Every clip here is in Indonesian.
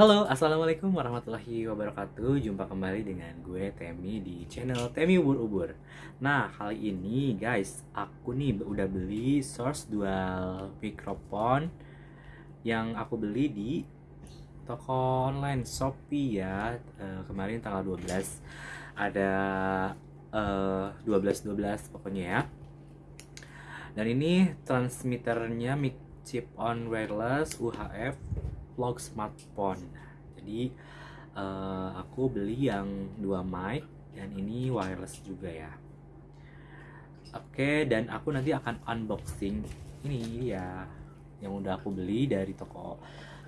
Halo, Assalamualaikum warahmatullahi wabarakatuh. Jumpa kembali dengan gue Temi di channel Temi Ubur-Ubur Nah, kali ini guys Aku nih udah beli Source Dual Microphone Yang aku beli di toko online Shopee ya. E, Kemarin tanggal 12 Ada uh, 12-12 pokoknya ya. Dan ini transmitternya mic chip on wireless UHF vlog smartphone. Jadi uh, aku beli yang dua mic dan ini wireless juga ya. Oke dan aku nanti akan unboxing ini ya yang udah aku beli dari toko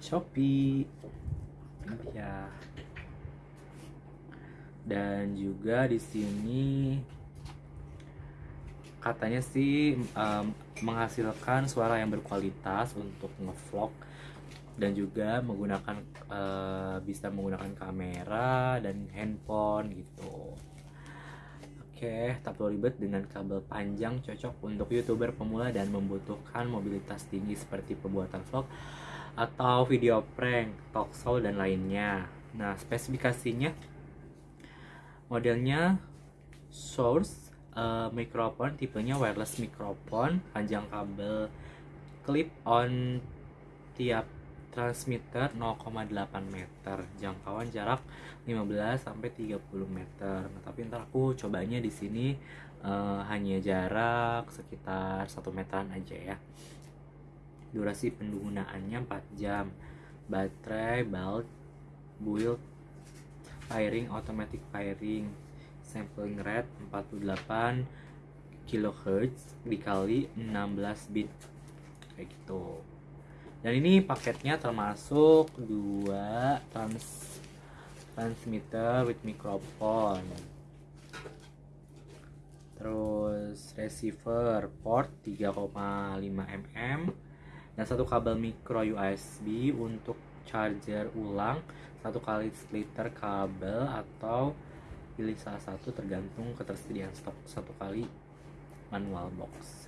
Shopee. Ya dan juga di sini katanya sih um, menghasilkan suara yang berkualitas untuk ngevlog dan juga menggunakan uh, bisa menggunakan kamera dan handphone gitu. Oke, tak perlu ribet dengan kabel panjang cocok untuk youtuber pemula dan membutuhkan mobilitas tinggi seperti pembuatan vlog atau video prank, talk show dan lainnya. Nah, spesifikasinya modelnya source uh, microphone tipenya wireless microphone, panjang kabel clip on tiap transmitter 0,8 meter jangkauan jarak 15 sampai 30 meter. Nah, tapi ntar aku cobanya di sini uh, hanya jarak sekitar 1 meteran aja ya. Durasi penggunaannya 4 jam. Baterai belt build firing automatic firing sampling rate 48 kHz dikali 16 bit. Kayak gitu dan ini paketnya termasuk dua trans transmitter with microphone. Terus receiver port 3,5 mm dan satu kabel micro USB untuk charger ulang. Satu kali splitter kabel atau pilih salah satu tergantung ketersediaan stok. Satu kali manual box.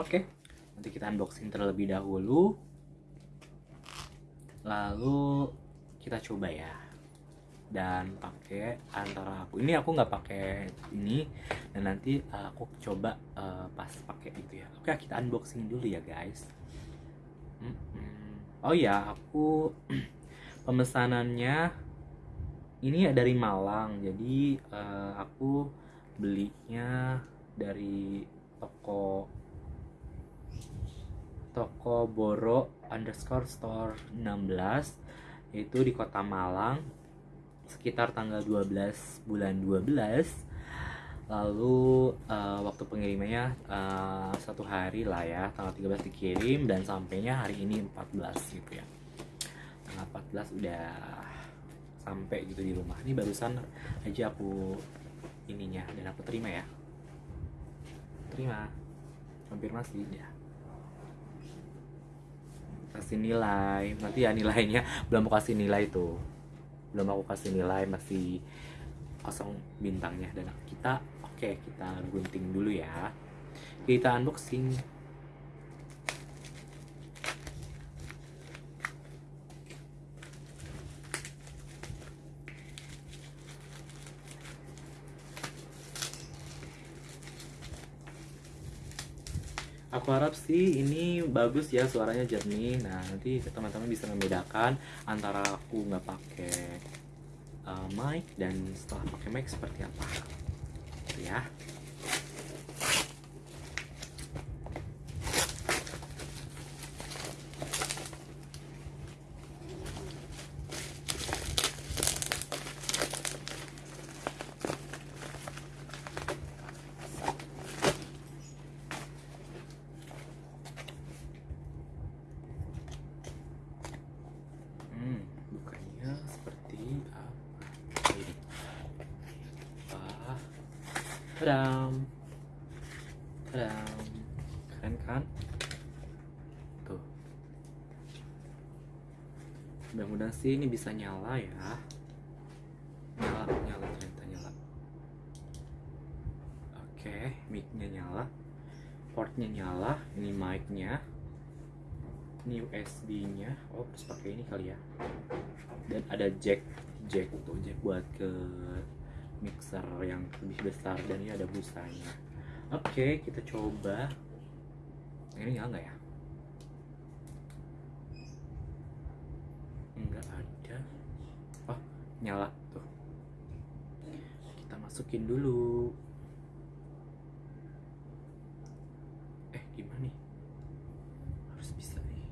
Oke. okay nanti kita unboxing terlebih dahulu. Lalu kita coba ya. Dan pakai antara aku. Ini aku nggak pakai ini. Dan nanti uh, aku coba uh, pas pakai itu ya. Oke kita unboxing dulu ya guys. Oh ya aku pemesanannya ini dari Malang. Jadi uh, aku belinya dari toko toko Boro underscore store 16 yaitu di kota Malang sekitar tanggal 12 bulan 12 lalu uh, waktu pengirimannya uh, satu hari lah ya tanggal 13 dikirim dan sampainya hari ini 14 gitu ya. Tanggal 14 udah sampai gitu di rumah. Ini barusan aja aku ininya dan aku terima ya. Terima. Konfirmasi ya kasih nilai. Nanti ya nilainya belum mau kasih nilai tuh belum aku kasih nilai masih kosong bintangnya. Dan kita oke okay, kita gunting dulu ya. Kita unboxing aku harap sih ini bagus ya suaranya jernih. Nah nanti teman-teman bisa membedakan antara aku nggak pakai uh, mic dan setelah pakai mic seperti apa. Ya Tadam. Tadam. Keren kan? Tuh. Mudah-mudahan sih ini bisa nyala ya. Nyala, nyala ternyata nyala. Oke, mic-nya nyala. Portnya nyala, ini mic-nya. ini USB nya oh harus pakai ini kali ya dan ada jack jack tuh jack buat ke mixer yang lebih besar dan ini ada busanya. Oke kita coba. Ini nyala nggak ya? Nggak ada. Oh nyala tuh. Kita masukin dulu eh gimana nih harus bisa nih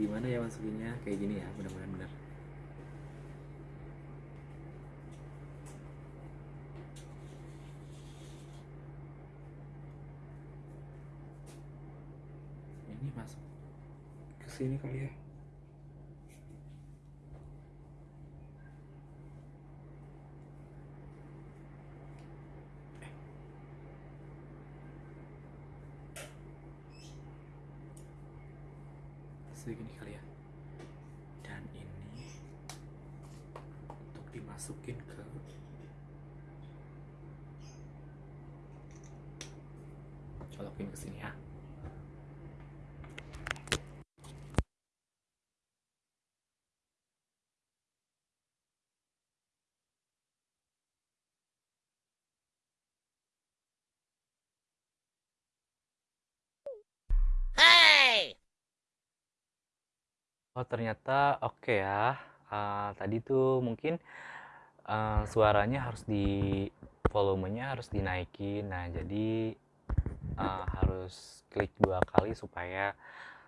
gimana ya masukinnya? Kayak gini ya mudah-mudahan benar ini masuk ke sini kali ya segini kali ya. Dan ini untuk dimasukin ke colokin ke sini ya Oh ternyata oke ya. Uh, tadi tuh mungkin uh, suaranya harus di volumenya harus dinaikin. Nah jadi uh, harus klik dua kali supaya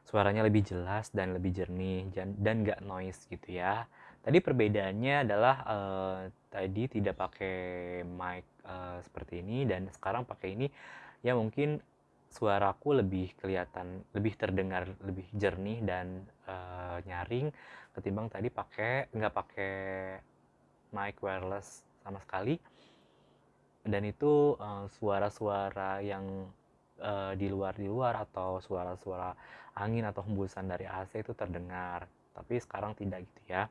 suaranya lebih jelas dan lebih jernih dan nggak noise gitu ya. Tadi perbedaannya adalah uh, tadi tidak pakai mic uh, seperti ini dan sekarang pakai ini ya mungkin suaraku lebih kelihatan lebih terdengar lebih jernih dan uh, nyaring ketimbang tadi pakai nggak pakai mic wireless sama sekali. Dan itu suara-suara uh, yang uh, di luar di luar atau suara-suara angin atau hembusan dari AC itu terdengar. Tapi sekarang tidak gitu ya.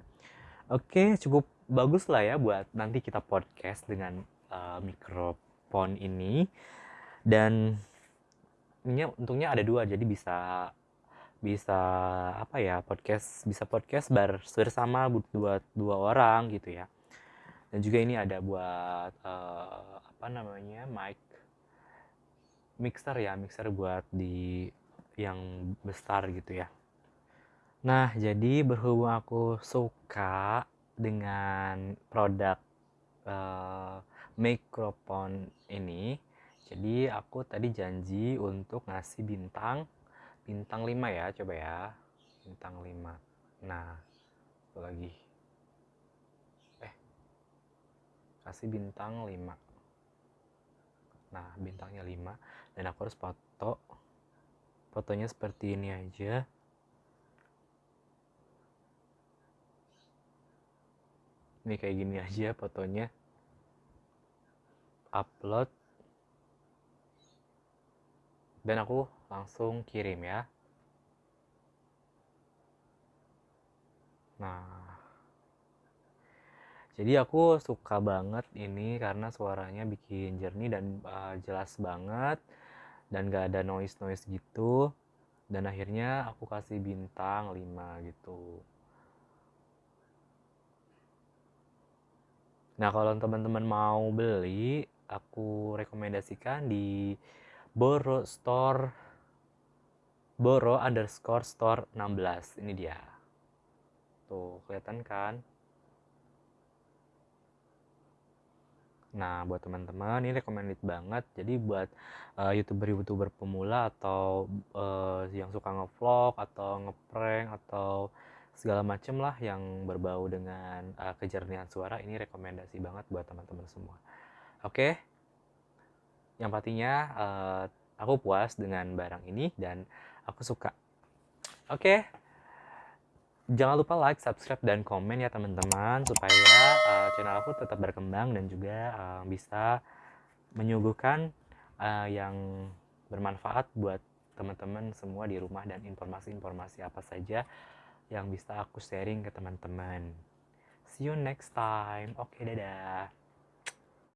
Oke cukup bagus lah ya buat nanti kita podcast dengan uh, mikrofon ini. Dan untungnya ada dua jadi bisa bisa apa ya podcast bisa podcast bar bersama buat dua orang gitu ya. Dan juga ini ada buat uh, apa namanya mic mixer ya mixer buat di yang besar gitu ya. Nah jadi berhubung aku suka dengan produk uh, mikrofon ini jadi aku tadi janji untuk ngasih bintang bintang 5 ya coba ya. Bintang 5 nah satu lagi. Eh kasih bintang 5 nah bintangnya 5 dan aku harus foto. Fotonya seperti ini aja. Ini kayak gini aja fotonya. Upload dan aku langsung kirim ya. Nah. Jadi aku suka banget ini karena suaranya bikin jernih dan uh, jelas banget dan gak ada noise noise gitu. Dan akhirnya aku kasih bintang 5 gitu. Nah kalau teman-teman mau beli aku rekomendasikan di Boro Store Boro underscore store 16 ini dia tuh kelihatan kan Nah, buat teman-teman ini recommended banget. Jadi buat uh, youtuber-youtuber pemula atau uh, yang suka ngevlog atau ngeprank atau segala macem lah yang berbau dengan uh, kejernihan suara ini rekomendasi banget buat teman-teman semua. Oke. Okay? Yang pastinya uh, aku puas dengan barang ini dan aku suka oke okay. jangan lupa like subscribe dan komen ya teman-teman supaya uh, channel aku tetap berkembang dan juga uh, bisa menyuguhkan uh, yang bermanfaat buat teman-teman semua di rumah dan informasi-informasi apa saja yang bisa aku sharing ke teman-teman. See you next time. Oke, okay, dadah.